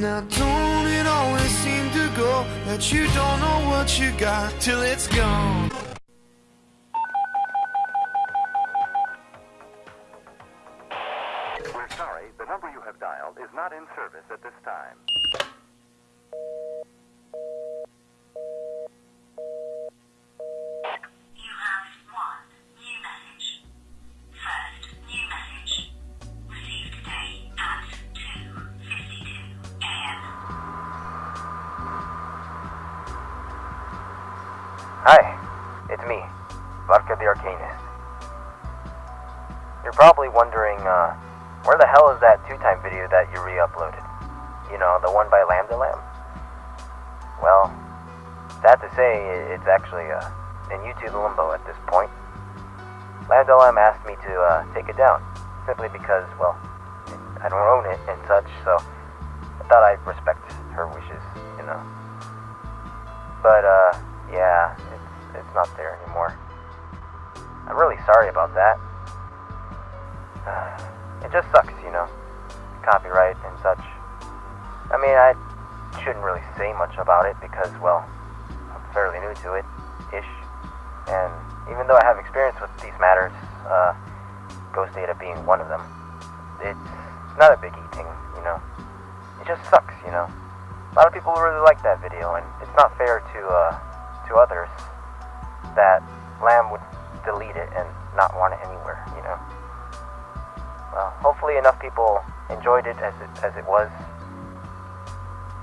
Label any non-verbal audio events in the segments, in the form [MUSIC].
Now don't it always seem to go that you don't know what you got till it's gone. We're sorry, the number you have dialed is not in service at this time. Hi, it's me, Vodka the Arcanist. You're probably wondering, uh, where the hell is that two-time video that you re-uploaded? You know, the one by Lambda Lamb? Well, sad to say, it's actually, uh, in YouTube limbo at this point. Lambda Lamb asked me to, uh, take it down, simply because, well, I don't own it and such, so I thought I'd respect her wishes, you know. But, uh, yeah, it's, it's not there anymore. I'm really sorry about that. [SIGHS] It just sucks, you know. Copyright and such. I mean, I shouldn't really say much about it because, well, I'm fairly new to it, ish. And even though I have experience with these matters, uh, Ghost Data being one of them, it's not a biggie thing, you know. It just sucks, you know. A lot of people really like that video, and it's not fair to uh, to others that Lamb would delete it and not want it anywhere, you know. Well, hopefully enough people enjoyed it as it as it was.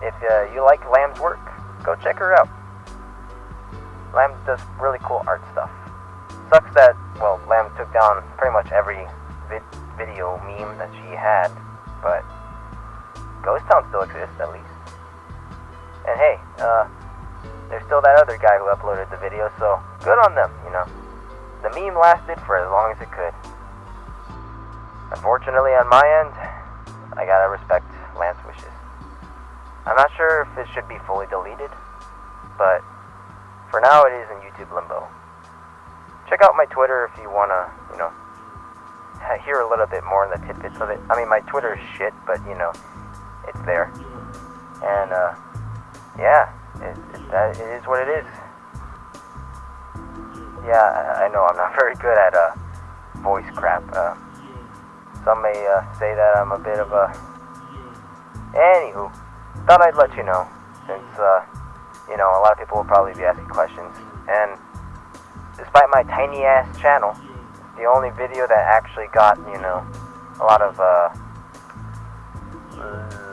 If uh, you like Lamb's work, go check her out. Lamb does really cool art stuff. Sucks that well, Lamb took down pretty much every vid- video meme that she had, but Ghost Town still exists at least. And hey, uh, there's still that other guy who uploaded the video, so good on them, you know. The meme lasted for as long as it could. Unfortunately, on my end, I gotta respect Lamb's wishes. I'm not sure if it should be fully deleted, but for now it is in YouTube limbo. Check out my Twitter if you wanna, you know, [LAUGHS] hear a little bit more on the tidbits of it. I mean, my Twitter is shit, but you know, it's there. And uh, yeah, it, that, it is what it is. Yeah, I, I know I'm not [LAUGHS] very good at uh, voice crap. Uh, some may uh, say that I'm a bit of a. Anywho, thought I'd let you know, since uh, you know a lot of people will probably be asking questions, and despite my tiny ass channel, the only video that actually got you know a lot of uh,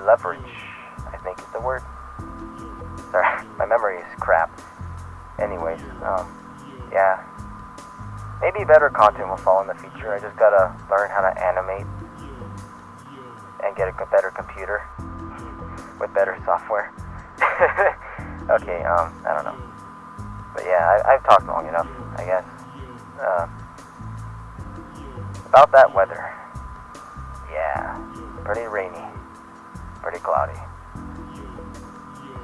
leverage, I think is the word. Sorry, my memory is crap. Anyways, um, yeah. Maybe better content will fall in the future. I just gotta learn how to animate and get a better computer with better software. [LAUGHS] okay, um, I don't know. But yeah, I, I've talked long enough, I guess. Uh, about that weather. Yeah, pretty rainy, pretty cloudy.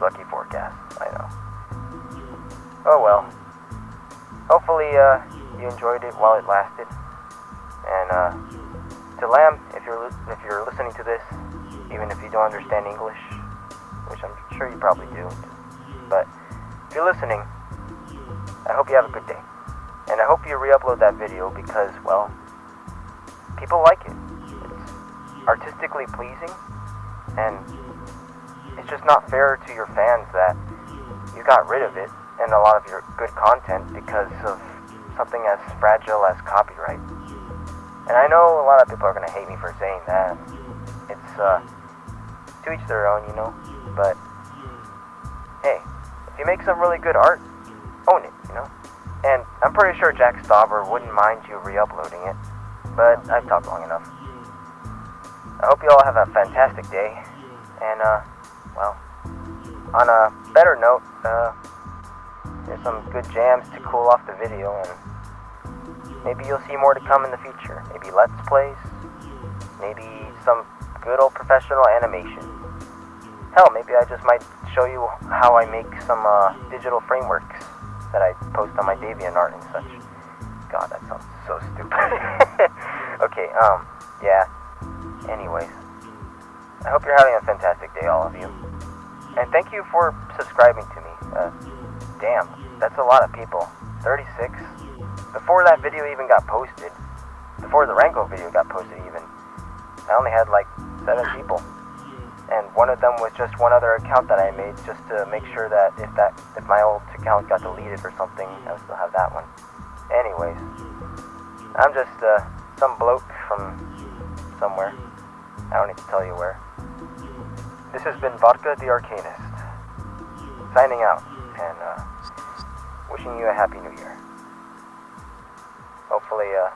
Lucky forecast, I know. Oh well. Hopefully, uh, you enjoyed it while it lasted. And uh, to Lamb, if you're if you're listening to this, even if you don't understand English, which I'm sure you probably do, but if you're listening, I hope you have a good day. And I hope you re-upload that video because, well, people like it. It's artistically pleasing, and it's just not fair to your fans that you got rid of it and a lot of your good content because of something as fragile as copyright. And I know a lot of people are to hate me for saying that. It's uh, to each their own, you know. But hey, if you make some really good art, own it, you know. And I'm pretty sure Jack Stauber wouldn't mind you re-uploading it. But I've talked long enough. I hope you all have a fantastic day. And uh, well, on a better note, uh, there's some good jams to cool off the video, and maybe you'll see more to come in the future. Maybe Let's Plays, maybe some good old professional animation. Hell, maybe I just might show you how I make some uh, digital frameworks that I post on my DeviantArt and such. God, that sounds so stupid. [LAUGHS] okay, um, yeah. Anyways, I hope you're having a fantastic day, all of you. And thank you for subscribing to me. Uh, damn, that's a lot of people. 36. Before that video even got posted, before the Rango video got posted even, I only had like 7 people. And one of them was just one other account that I made just to make sure that if that if my old account got deleted or something, I would still have that one. Anyways, I'm just uh, some bloke from somewhere. I don't need to tell you where. This has been Vodka the Arcanist. Signing out and uh, wishing you a happy new year. Hopefully, uh,